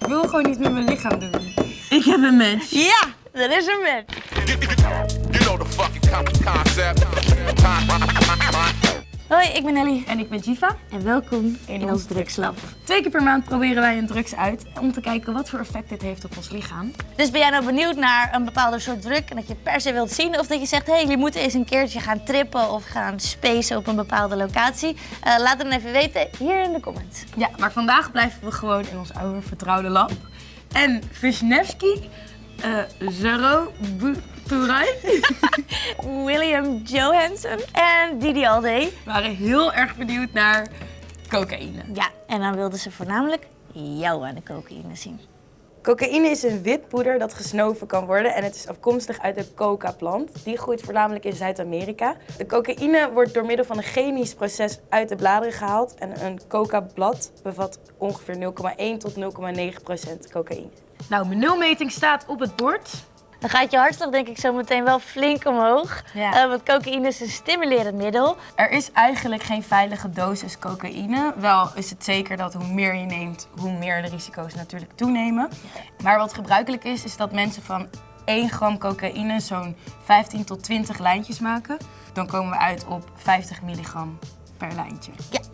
Ik wil gewoon niet met mijn lichaam doen. Ik heb een match. Ja, dat is een match. You know the fucking con- concept. Hoi, ik ben Ellie. En ik ben Jiva. En welkom in, ons ons drugslab. Twee keer per maand proberen wij een drugs uit om te kijken wat voor effect dit heeft op ons lichaam. Dus ben jij nou benieuwd naar een bepaalde soort drug en dat je per se wilt zien? Of dat je zegt, hé, hey, jullie moeten eens een keertje gaan trippen of gaan spacen op een bepaalde locatie? Eh, laat het dan even weten hier in de comments. Ja, maar vandaag blijven we gewoon in ons oude vertrouwde lab. En Wisniewski, eh Zero William Johansson en Didi Alday. waren heel erg benieuwd naar cocaïne. Ja, en dan wilden ze voornamelijk jou aan de cocaïne zien. Cocaïne is een wit poeder dat gesnoven kan worden en het is afkomstig uit de coca-plant. Die groeit voornamelijk in Zuid-Amerika. De cocaïne wordt door middel van een chemisch proces uit de bladeren gehaald en een coca-blad bevat ongeveer 0,1 tot 0,9 procent cocaïne. Nou, mijn nulmeting staat op het bord. Dan gaat je hartslag denk ik zo meteen wel flink omhoog. Ja. Eh, want cocaïne is een stimulerend middel. Er is eigenlijk geen veilige dosis cocaïne. Wel is het zeker dat hoe meer je neemt, hoe meer de risico's natuurlijk toenemen. Maar wat gebruikelijk is, is dat mensen van 1 gram cocaïne zo'n 15 tot 20 lijntjes maken. Dan komen we uit op 50 milligram per lijntje. Ja.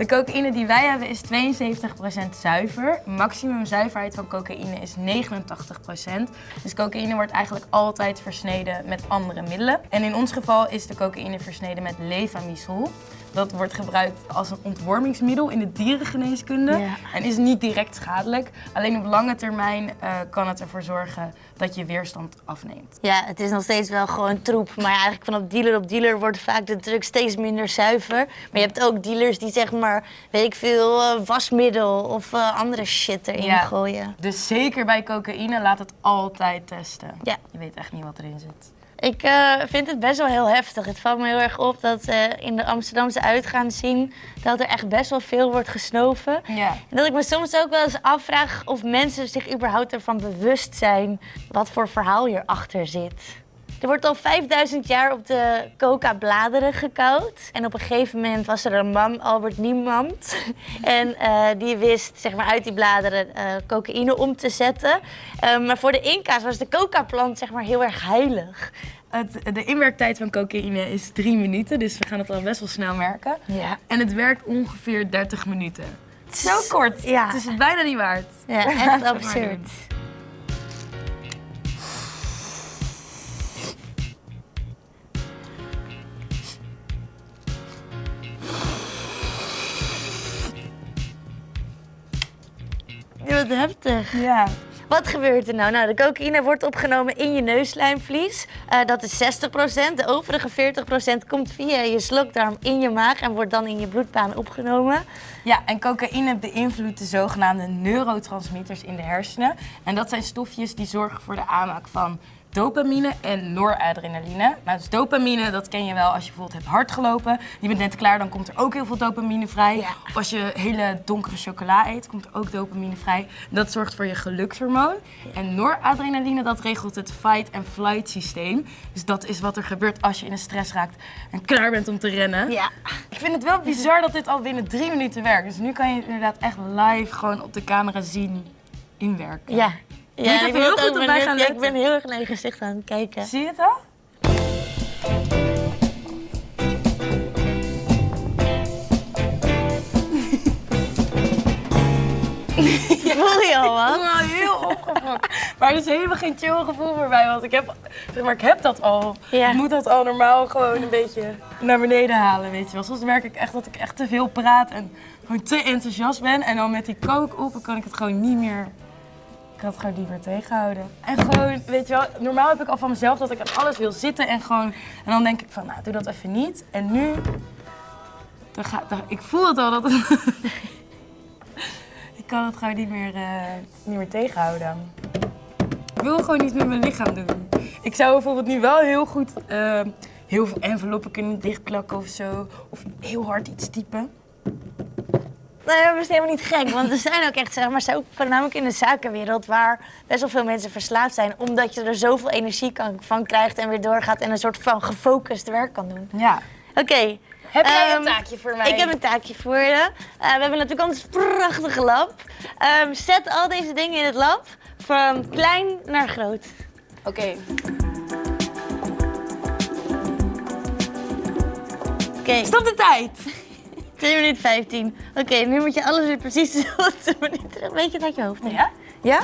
De cocaïne die wij hebben is 72% zuiver. Maximum zuiverheid van cocaïne is 89%. Dus cocaïne wordt eigenlijk altijd versneden met andere middelen. En in ons geval is de cocaïne versneden met levamisol. Dat wordt gebruikt als een ontwormingsmiddel in de dierengeneeskunde Ja. en is niet direct schadelijk. Alleen op lange termijn eh, kan het ervoor zorgen dat je weerstand afneemt. Ja, het is nog steeds wel gewoon troep. Maar eigenlijk van op dealer op dealer wordt vaak de drug steeds minder zuiver. Maar je hebt ook dealers die zeg maar, weet ik veel, eh, wasmiddel of eh, andere shit erin Ja. gooien. Dus zeker bij cocaïne laat het altijd testen. Ja. Je weet echt niet wat erin zit. Ik eh, vind het best wel heel heftig. Het valt me heel erg op dat eh, in de Amsterdamse uitgaan zien dat er echt best wel veel wordt gesnoven. Ja. En dat ik me soms ook wel eens afvraag of mensen zich überhaupt ervan bewust zijn wat voor verhaal hierachter zit. Er wordt al 5000 jaar op de coca-bladeren gekauwd. En op een gegeven moment was er een man, Albert Niemand. En eh, die wist zeg maar, uit die bladeren eh, cocaïne om te zetten. Eh, maar voor de Inca's was de coca-plant zeg maar, heel erg heilig. Het, de inwerktijd van cocaïne is drie minuten, dus we gaan het al best wel snel merken. Ja. En het werkt ongeveer 30 minuten. Zo kort. Ja. Het is het bijna niet waard. Ja, echt absurd. Ja, Wat heftig. Ja. Wat gebeurt er nou? Nou, de cocaïne wordt opgenomen in je neuslijmvlies. Eh, dat is 60%. De overige 40% komt via je slokdarm in je maag en wordt dan in je bloedbaan opgenomen. ja, en cocaïne beïnvloedt de zogenaamde neurotransmitters in de hersenen. En dat zijn stofjes die zorgen voor de aanmaak van dopamine en noradrenaline. Nou, dus dopamine, dat ken je wel als je bijvoorbeeld hebt hard gelopen. Je bent net klaar, dan komt er ook heel veel dopamine vrij. Ja. Of als je hele donkere chocola eet, komt er ook dopamine vrij. Dat zorgt voor je gelukshormoon. En noradrenaline, dat regelt het fight-and-flight systeem. Dus dat is wat er gebeurt als je in een stress raakt en klaar bent om te rennen. Ja. Ik vind het wel bizar dat dit al binnen drie minuten werkt. Dus nu kan je het inderdaad echt live gewoon op de camera zien inwerken. Ja. Ja, ik heel goed op mij gaan ja, Ik ben heel erg naar je gezicht aan het kijken. Zie je het al? Voel je al wat? Ik ben heel opgefokt. Maar er is helemaal geen chill gevoel voor mij, want ik heb, zeg maar, ik heb dat al. Ja. Ik moet dat al normaal gewoon een beetje naar beneden halen, weet je wel. Soms merk ik echt dat ik echt te veel praat en gewoon te enthousiast ben. En dan met die kook op, kan ik het gewoon niet meer... Ik kan het gewoon niet meer tegenhouden. En gewoon, weet je wel, normaal heb ik al van mezelf dat ik aan alles wil zitten en gewoon... En dan denk ik van, nou, doe dat even niet. En nu... Dan ga, ik voel het al dat ik kan het gewoon niet meer, eh, niet meer tegenhouden. Ik wil gewoon niet met mijn lichaam doen. Ik zou bijvoorbeeld nu wel heel goed eh, heel veel enveloppen kunnen dichtplakken of zo. Of heel hard iets typen. Eh, best helemaal niet gek. Want er zijn ook echt, zeg maar, zo- voornamelijk in de zakenwereld, waar best wel veel mensen verslaafd zijn. Omdat je er zoveel energie kan, van krijgt en weer doorgaat en een soort van gefocust werk kan doen. Ja. Oké. Heb jij een ehm, taakje voor mij? Ik heb een taakje voor je. Eh, we hebben natuurlijk ons prachtige lab. Ehm, zet al deze dingen in het lab, van klein naar groot. Oké. Oké, Stop de tijd! 2 minuten 15. Oké, nu moet je alles weer precies dezelfde manier terug. Weet je uit je hoofd? Ja? Ja?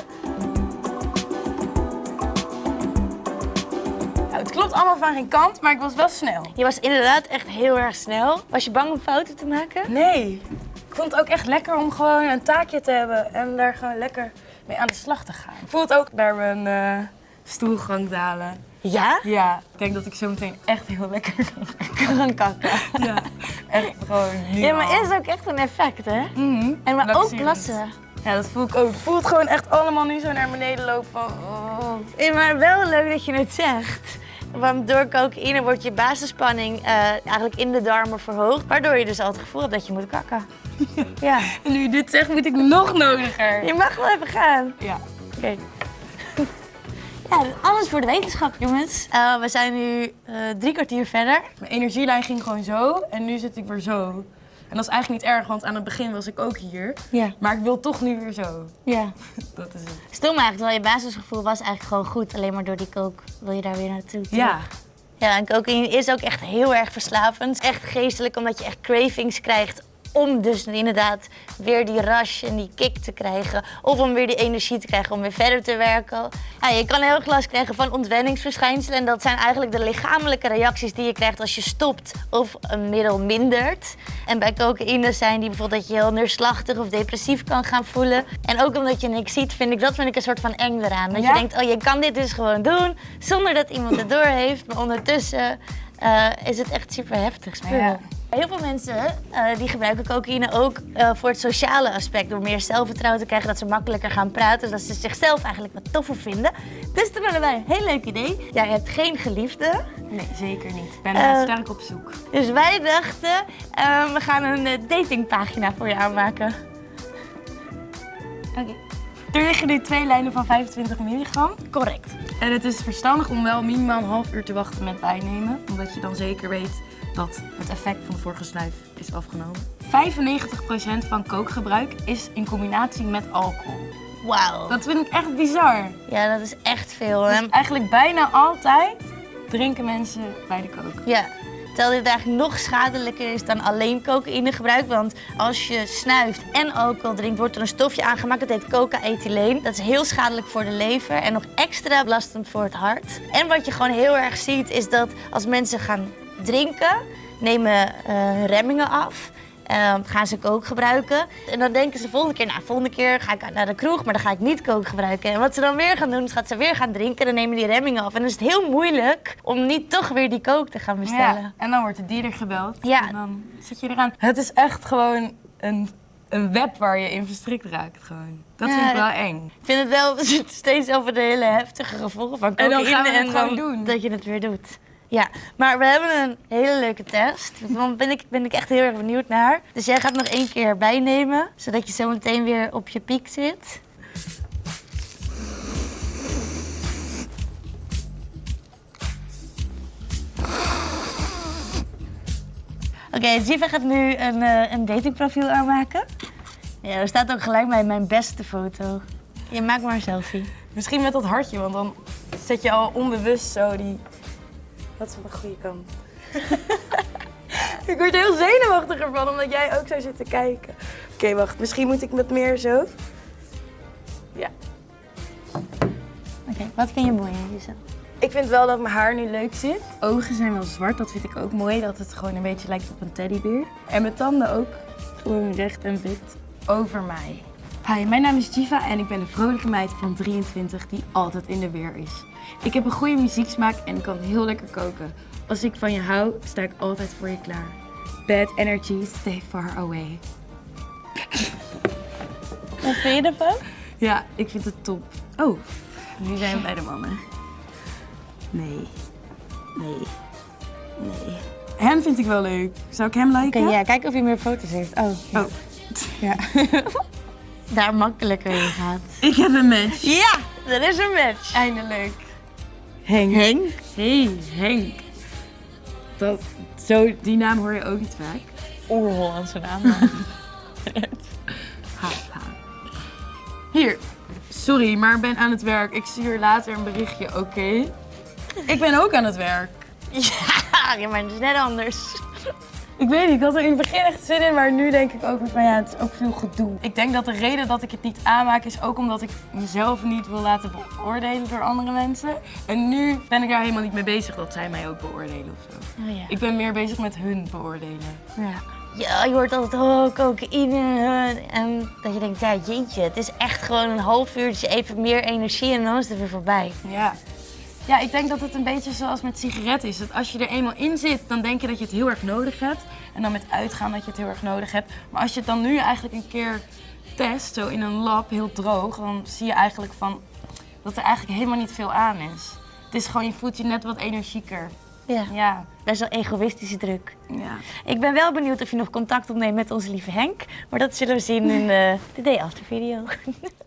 Nou, het klopt allemaal van geen kant, maar ik was wel snel. Je was inderdaad echt heel erg snel. Was je bang om fouten te maken? Nee. Ik vond het ook echt lekker om gewoon een taakje te hebben en daar gewoon lekker mee aan de slag te gaan. Ik voel het ook bij mijn eh, stoelgang dalen. Ja? Ja, ik denk dat ik zo meteen echt heel lekker kan kakken. Ja, echt gewoon nu Ja, maar is ook echt een effect, hè? Mhm. En maar ook plassen. Ja, dat voel ik ook. Het gewoon echt allemaal nu zo naar beneden lopen van... oh. Ja, maar wel leuk dat je het zegt. Want door cocaïne wordt je basisspanning eh, eigenlijk in de darmen verhoogd. Waardoor je dus al het gevoel hebt dat je moet kakken. Ja. En nu je dit zegt, moet ik nog nodiger. Je mag wel even gaan. Ja. Oké. Ja, alles voor de wetenschap, jongens. Eh, we zijn nu eh, drie kwartier verder. Mijn energielijn ging gewoon zo en nu zit ik weer zo. En dat is eigenlijk niet erg, want aan het begin was ik ook hier. Ja. Maar ik wil toch nu weer zo. Ja. Dat is het. Stom eigenlijk, terwijl je basisgevoel was eigenlijk gewoon goed. Alleen maar door die kook wil je daar weer naartoe. Ja. Ja, en cocaïne is ook echt heel erg verslavend. Echt geestelijk, omdat je echt cravings krijgt om dus inderdaad weer die rush en die kick te krijgen. Of om weer die energie te krijgen om weer verder te werken. Ja, je kan heel erg last krijgen van ontwenningsverschijnselen. En dat zijn eigenlijk de lichamelijke reacties die je krijgt als je stopt of een middel mindert. En bij cocaïne zijn die bijvoorbeeld dat je heel neerslachtig of depressief kan gaan voelen. En ook omdat je niks ziet, vind ik dat vind ik een soort van eng eraan. Dat Ja? je denkt, oh je kan dit dus gewoon doen zonder dat iemand het door heeft. Maar ondertussen eh, is het echt super heftig spul. Ja. Heel veel mensen eh, die gebruiken cocaïne ook eh, voor het sociale aspect. Door meer zelfvertrouwen te krijgen, dat ze makkelijker gaan praten. Dat ze zichzelf eigenlijk wat toffer vinden. Dus toen hadden wij een heel leuk idee. Jij hebt geen geliefde. Nee, zeker niet. Ik ben eh, sterk op zoek. Dus wij dachten, we gaan een datingpagina voor je aanmaken. Oké, Er liggen nu twee lijnen van 25 milligram. correct. En het is verstandig om wel minimaal een half uur te wachten met bijnemen. Omdat je dan zeker weet dat het effect van de vorige snuif is afgenomen. 95% van kookgebruik is in combinatie met alcohol. Wauw. Dat vind ik echt bizar. Ja, dat is echt veel. Dus En eigenlijk bijna altijd drinken mensen bij de kook. Ja, terwijl dit eigenlijk nog schadelijker is dan alleen cocaïne gebruik. Want als je snuift en alcohol drinkt, wordt er een stofje aangemaakt. Dat heet coca-ethyleen. Dat is heel schadelijk voor de lever en nog extra belastend voor het hart. En wat je gewoon heel erg ziet, is dat als mensen gaan drinken, nemen eh, hun remmingen af. Eh, gaan ze kook gebruiken. En dan denken ze volgende keer, nou, volgende keer ga ik naar de kroeg, maar dan ga ik niet kook gebruiken. En wat ze dan weer gaan doen, is dat ze weer gaan drinken, dan nemen die remmingen af. En dan is het heel moeilijk om niet toch weer die kook te gaan bestellen. Ja, en dan wordt de dealer gebeld. Ja. En dan zit je eraan. Het is echt gewoon een, een web waar je in verstrikt raakt. Gewoon. Dat Ja, vind ik wel eng. Ik vind het wel steeds over de hele heftige gevolgen van En dan cocaïne. gaan we het gewoon dan doen. Dat je het weer doet. Ja, maar we hebben een hele leuke test. Daar ben ik, ben ik echt heel erg benieuwd naar. Dus jij gaat nog één keer bijnemen, zodat je zo meteen weer op je piek zit. Oké, Jiva gaat nu een, eh, een datingprofiel aanmaken. Ja, er staat ook gelijk bij mijn beste foto. Je maakt maar een selfie. Misschien met dat hartje, want dan zet je al onbewust zo die... Dat is op een goede kant. ik word er heel zenuwachtiger van, omdat jij ook zo zit te kijken. Oké, wacht. Misschien moet ik met meer zo. Ja. Oké, wat vind je mooi aan jezelf? Ik vind wel dat mijn haar nu leuk zit. Ogen zijn wel zwart, dat vind ik ook mooi. Dat het gewoon een beetje lijkt op een teddybeer. En mijn tanden ook gewoon recht en wit over mij. Hi, mijn naam is Jiva en ik ben een vrolijke meid van 23 die altijd in de weer is. Ik heb een goede muzieksmaak en kan heel lekker koken. Als ik van je hou, sta ik altijd voor je klaar. Bad energy, stay far away. Wat vind je ervan? Ja, ik vind het top. Oh, nu zijn we bij de mannen. Nee. Nee. Nee. Hem vind ik wel leuk. Zou ik hem liken? Oké, ja, kijk of hij meer foto's heeft. Oh, ja. Oh. Ja. daar makkelijker in gaat. Ik heb een match. Ja, er is een match. Eindelijk. Henk. Henk. Hey, Henk. Dat, zo, die naam hoor je ook niet vaak. Oer-Hollandse naam. Ha, ha. Hier. Sorry, maar ik ben aan het werk. Ik stuur later een berichtje, oké? Ik ben ook aan het werk. ja, ja, maar het is net anders. Ik weet niet, ik had er in het begin echt zin in, maar nu denk ik ook van ja, het is ook veel gedoe. Ik denk dat de reden dat ik het niet aanmaak is ook omdat ik mezelf niet wil laten beoordelen door andere mensen. En nu ben ik daar helemaal niet mee bezig dat zij mij ook beoordelen of zo. Oh, ja. Ik ben meer bezig met hun beoordelen. Ja. ja, je hoort altijd, oh, cocaïne. eh, En dat je denkt, ja, jeetje, het is echt gewoon een half uurtje even meer energie en dan is het weer voorbij. Ja. Ja, ik denk dat het een beetje zoals met sigaretten is. Dat als je er eenmaal in zit, dan denk je dat je het heel erg nodig hebt. En dan met uitgaan dat je het heel erg nodig hebt. Maar als je het dan nu eigenlijk een keer test, zo in een lab, heel droog, dan zie je eigenlijk van dat er eigenlijk helemaal niet veel aan is. Het is gewoon, je voelt je net wat energieker. Ja, Ja, best wel egoïstische druk. ja. Ik ben wel benieuwd of je nog contact opneemt met onze lieve Henk. Maar dat zullen we zien in de, de day after video.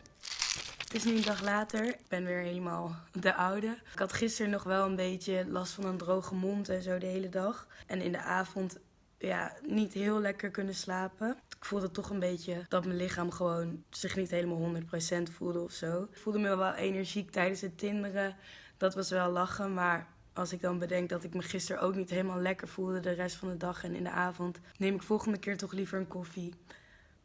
Het is nu een dag later. Ik ben weer helemaal de oude. Ik had gisteren nog wel een beetje last van een droge mond en zo de hele dag. En in de avond ja, niet heel lekker kunnen slapen. Ik voelde toch een beetje dat mijn lichaam gewoon zich niet helemaal 100% voelde of zo. Ik voelde me wel energiek tijdens het tinderen. Dat was wel lachen, maar als ik dan bedenk dat ik me gisteren ook niet helemaal lekker voelde de rest van de dag en in de avond, neem ik volgende keer toch liever een koffie.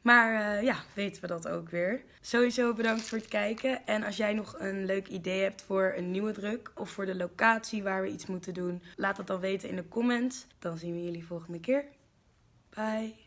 Maar eh, ja, weten we dat ook weer. Sowieso bedankt voor het kijken. En als jij nog een leuk idee hebt voor een nieuwe druk of voor de locatie waar we iets moeten doen, laat het dan weten in de comments. Dan zien we jullie volgende keer. Bye.